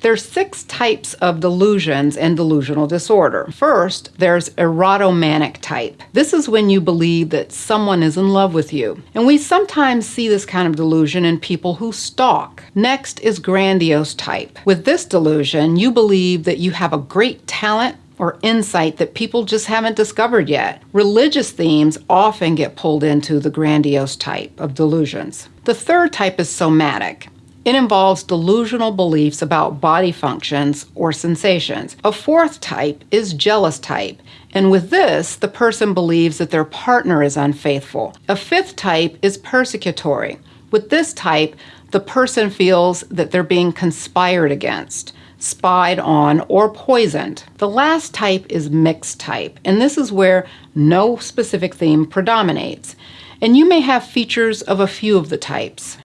There's six types of delusions and delusional disorder. First, there's erotomanic type. This is when you believe that someone is in love with you. And we sometimes see this kind of delusion in people who stalk. Next is grandiose type. With this delusion, you believe that you have a great talent or insight that people just haven't discovered yet. Religious themes often get pulled into the grandiose type of delusions. The third type is somatic. It involves delusional beliefs about body functions or sensations. A fourth type is jealous type, and with this, the person believes that their partner is unfaithful. A fifth type is persecutory. With this type, the person feels that they're being conspired against, spied on, or poisoned. The last type is mixed type, and this is where no specific theme predominates. And you may have features of a few of the types.